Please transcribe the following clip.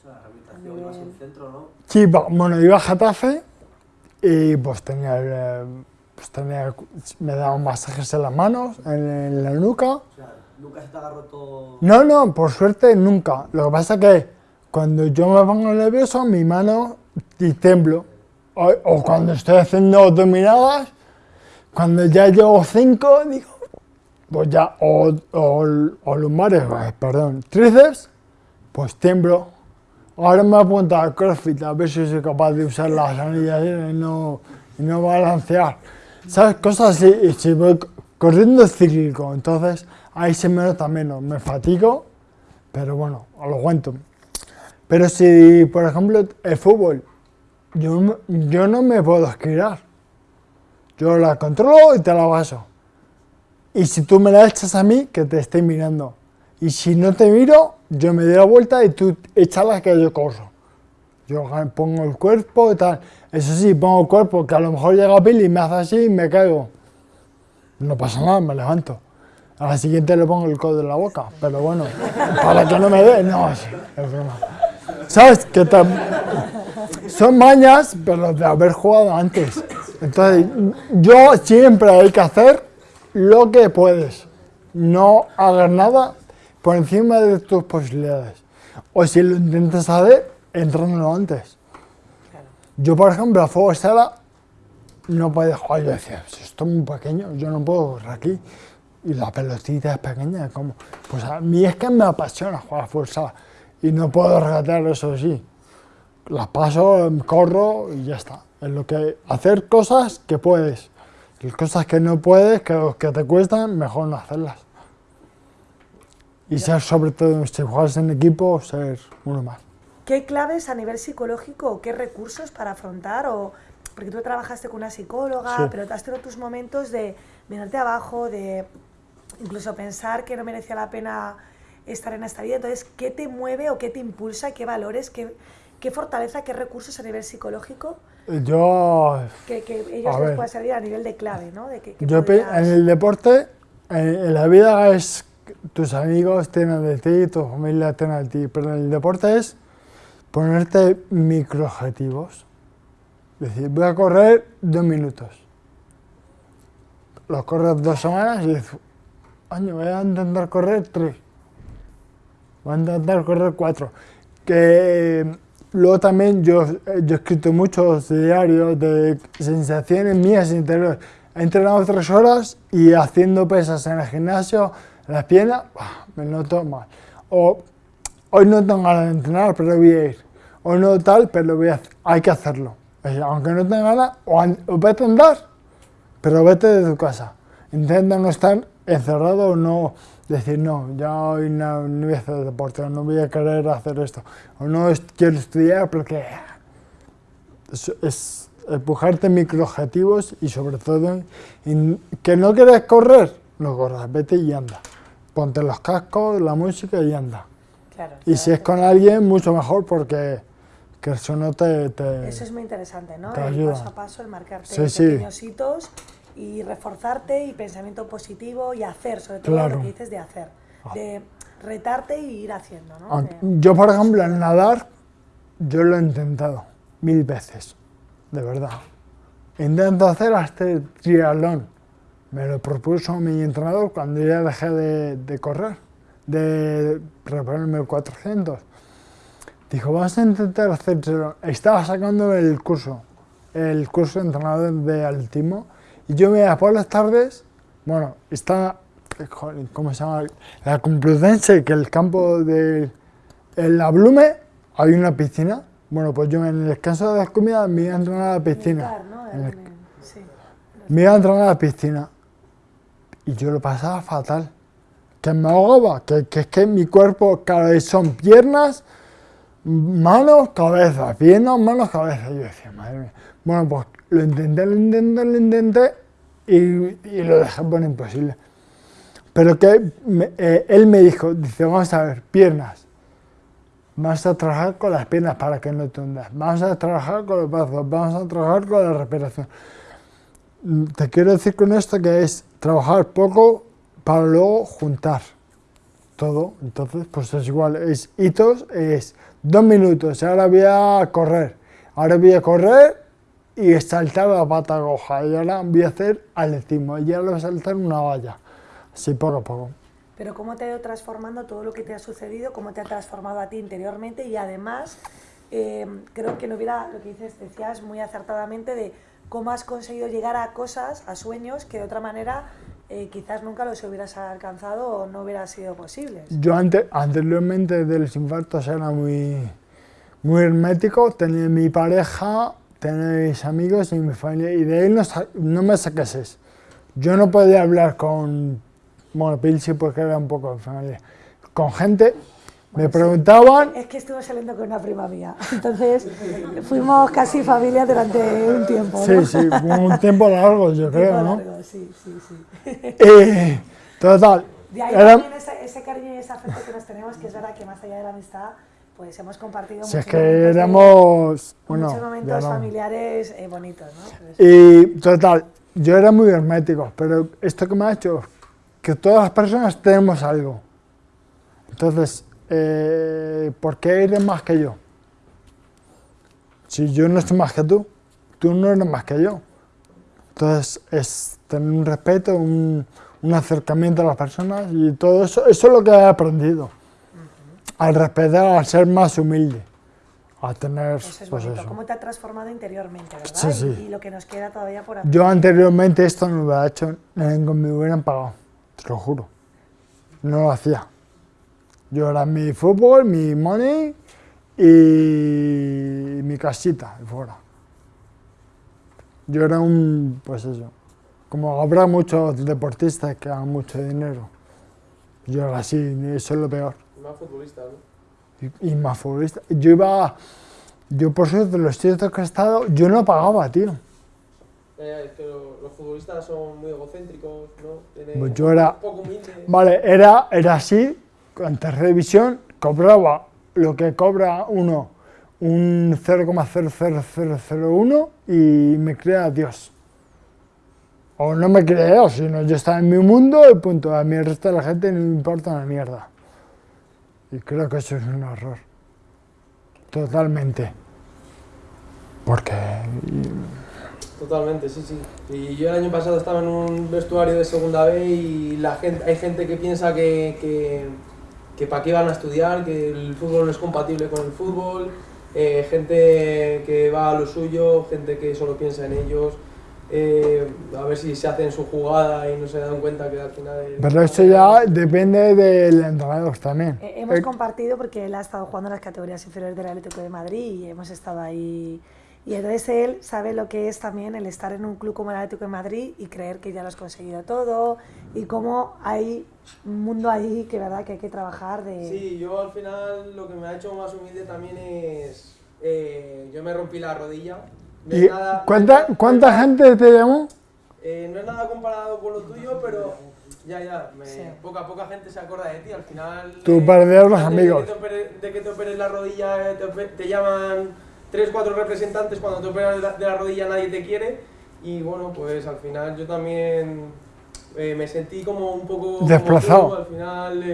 O sea, la rehabilitación ibas al centro, ¿no? Sí, bueno, iba a Getafe y pues tenía, pues tenía, me daban masajes en las manos, en, en la nuca. O sea, nunca se te ha roto... No, no, por suerte nunca. Lo que pasa es que cuando yo me pongo nervioso, mi mano y temblo. O, o cuando estoy haciendo dominadas, cuando ya llevo cinco, digo, pues ya, o, o, o lumbares, eh, perdón, tríceps, pues tiemblo. Ahora me apunto al CrossFit a ver si soy capaz de usar las anillas y no, y no balancear. ¿Sabes? Cosas así. Y si voy corriendo es cíclico, entonces ahí se me nota menos. Me fatigo, pero bueno, lo aguanto. Pero si, por ejemplo, el fútbol, yo, yo no me puedo esquirar. Yo la controlo y te la paso. Y si tú me la echas a mí, que te esté mirando. Y si no te miro, yo me doy la vuelta y tú échala que yo corro. Yo pongo el cuerpo y tal. Eso sí, pongo el cuerpo, que a lo mejor llega Billy y me hace así y me caigo. No pasa nada, me levanto. A la siguiente le pongo el codo en la boca, pero bueno, para que no me dé, no, es, broma. ¿Sabes? Que tam- son mañas, pero de haber jugado antes. Entonces, yo siempre hay que hacer lo que puedes. No hagas nada por encima de tus posibilidades. O si lo intentas hacer, entrénalo antes. Yo, por ejemplo, a fuego sala no podía jugar. Yo decía, si esto es muy pequeño, yo no puedo correr aquí. Y la pelotita es pequeña, como Pues a mí es que me apasiona jugar a fuego sala. Y no puedo regatear eso sí. Las paso, corro y ya está. Es lo que hacer cosas que puedes. Cosas que no puedes, que, que te cuestan, mejor no hacerlas. Y ser sobre todo, si juegas en equipo, ser uno más. ¿Qué claves a nivel psicológico o qué recursos para afrontar? O, porque tú trabajaste con una psicóloga, Sí. pero has tenido tus momentos de mirarte abajo, de incluso pensar que no merecía la pena estar en esta vida. Entonces, ¿qué te mueve o qué te impulsa? ¿Qué valores? ¿Qué, qué fortaleza? ¿Qué recursos a nivel psicológico Yo, que, que ellos les pueda servir a nivel de clave? ¿no? De que, que yo podrías- en el deporte, en, en la vida es tus amigos tienen de ti, tu familia tiene de ti, pero en el deporte es ponerte microobjetivos. Es decir, voy a correr dos minutos. Los corres dos semanas y dices, año, voy a intentar correr tres. Voy a intentar correr cuatro. Que luego también yo, yo he escrito muchos diarios de sensaciones mías interiores. He entrenado tres horas y haciendo pesas en el gimnasio, las piernas, me noto mal. O hoy no tengo ganas de entrenar, pero voy a ir. O no tal, pero voy a, hay que hacerlo. Es decir, aunque no tenga ganas, o, o vete a andar, pero vete de tu casa. Intenta no estar encerrado o no decir, no, ya hoy no, voy a hacer deporte, o no voy a querer hacer esto, o no quiero estudiar porque es, es empujarte microobjetivos y sobre todo que no quieres correr, no corras, vete y anda. Ponte los cascos, la música y anda. Claro, Y si es con alguien, mucho mejor porque que eso no te... te- Eso es muy interesante, ¿no? te el ayuda. paso a paso, el marcarte Sí, sí. pequeños hitos y reforzarte y pensamiento positivo y hacer, sobre todo Claro. lo que dices de hacer, de retarte y ir haciendo, ¿no? Yo, por ejemplo, en nadar, yo lo he intentado mil veces, de verdad. Intento hacer hasta el triatlón. Me lo propuso mi entrenador cuando ya dejé de, de correr, de reponerme el 400. Dijo, vamos a intentar triatlón. Estaba sacando el curso, el curso de entrenador de altismo, y yo me iba por las tardes, bueno, está, ¿cómo se llama? La Complutense, que el campo de en la Blume hay una piscina. Bueno, pues yo en el descanso de las comidas me iba a entrenar a la piscina. Militar, ¿no? En el- Sí. me iba a entrenar a la piscina. Y yo lo pasaba fatal. Que me ahogaba, que, es que mi cuerpo cada vez son piernas, manos, cabeza, piernas, manos, cabeza. Y yo decía, madre mía. Bueno, pues lo intenté, lo intenté, lo intenté y, y lo dejé por imposible. Pero que me- eh, él me dijo, dice, vamos a ver, piernas. Vamos a trabajar con las piernas para que no te hundas. Vamos a trabajar con los brazos, vamos a trabajar con la respiración. Te quiero decir con esto que es trabajar poco para luego juntar. todo. Entonces, pues es igual, es hitos, es dos minutos, ahora voy a correr, ahora voy a correr y saltar la pata coja, y ahora voy a hacer atletismo, y ahora voy a saltar una valla, así poco a poco. Pero cómo te ha ido transformando todo lo que te ha sucedido, cómo te ha transformado a ti interiormente y además eh, creo que no hubiera, lo que dices, decías muy acertadamente de cómo has conseguido llegar a cosas, a sueños que de otra manera eh, quizás nunca los hubieras alcanzado o no hubiera sido posibles. Yo antes, anteriormente de los infartos era muy, muy hermético, tenía mi pareja, tenía mis amigos y mi familia, y de ahí no, no me saques Yo no podía hablar con, bueno, Pil sí porque era un poco familia, con gente, me preguntaban, Es que estuve saliendo con una prima mía, entonces fuimos casi familia durante un tiempo. sí, ¿no? sí, un tiempo largo yo creo, Tiempo ¿no? largo, Sí, sí, sí. Eh, total, De ahí era- también ese, ese cariño y ese afecto que nos tenemos, que es verdad que más allá de la amistad, pues hemos compartido si es muchos que momentos éramos, bueno, muchos momentos familiares eh, bonitos, ¿no? Pues, Y total, yo era muy hermético, pero esto que me ha hecho, que todas las personas tenemos algo. Entonces, eh, ¿por qué eres más que yo? Si yo no soy más que tú, tú no eres más que yo. Entonces, es tener un respeto, un, un acercamiento a las personas y todo eso, eso es lo que he aprendido. Al respetar, al ser más humilde, a tener, eso es pues bonito. eso. Cómo te ha transformado interiormente, ¿verdad? Sí, sí. Y, y lo que nos queda todavía por hacer. Yo anteriormente esto no lo hubiera hecho, ni me hubieran pagado, te lo juro. No lo hacía. Yo era mi fútbol, mi money y mi casita y fuera. Yo era un, pues eso, como habrá muchos deportistas que hagan mucho dinero. Yo era así, eso es lo peor. Más futbolista, ¿no? Y, y más futbolista. Yo iba, yo por suerte, los sitios que he estado, yo no pagaba, tío. Ya, es que lo- los futbolistas son muy egocéntricos, ¿no? Tienen- Pues yo era- poco. Vale, era, era así, en tercera división cobraba lo que cobra uno, un 0,00001 y me crea Dios. O no me creo, sino yo estaba en mi mundo y punto. A mí el resto de la gente no me importa una mierda. Y creo que eso es un error. Totalmente. Porque... Totalmente, sí, sí. Y yo el año pasado estaba en un vestuario de segunda B y la gente, hay gente que piensa que, que para qué van a estudiar, que el fútbol no es compatible con el fútbol, eh, gente que va a lo suyo, gente que solo piensa en ellos, eh, a ver si se hacen su jugada y no se dan cuenta que al final... el- Pero eso ya depende del entrenador también. Eh, hemos Eh, compartido porque él ha estado jugando en las categorías inferiores del Atlético de Madrid y hemos estado ahí. Y entonces él sabe lo que es también el estar en un club como el Atlético de Madrid y creer que ya lo has conseguido todo y cómo hay un mundo ahí que verdad que hay que trabajar de... Sí, yo al final lo que me ha hecho más humilde también es... eh, yo me rompí la rodilla. No ¿Y nada- cuánta, cuánta gente te llamó? Eh, no es nada comparado con lo tuyo, pero ya, ya, me- Sí. poca, poca gente se acuerda de ti. Al final. Tú eh, perder los amigos. De que, te opere- de que te operes la rodilla, eh, te llaman tres, cuatro representantes. Cuando te operas de la, de la rodilla, nadie te quiere. Y bueno, pues al final yo también eh, me sentí como un poco. como Desplazado. tú, al final. eh,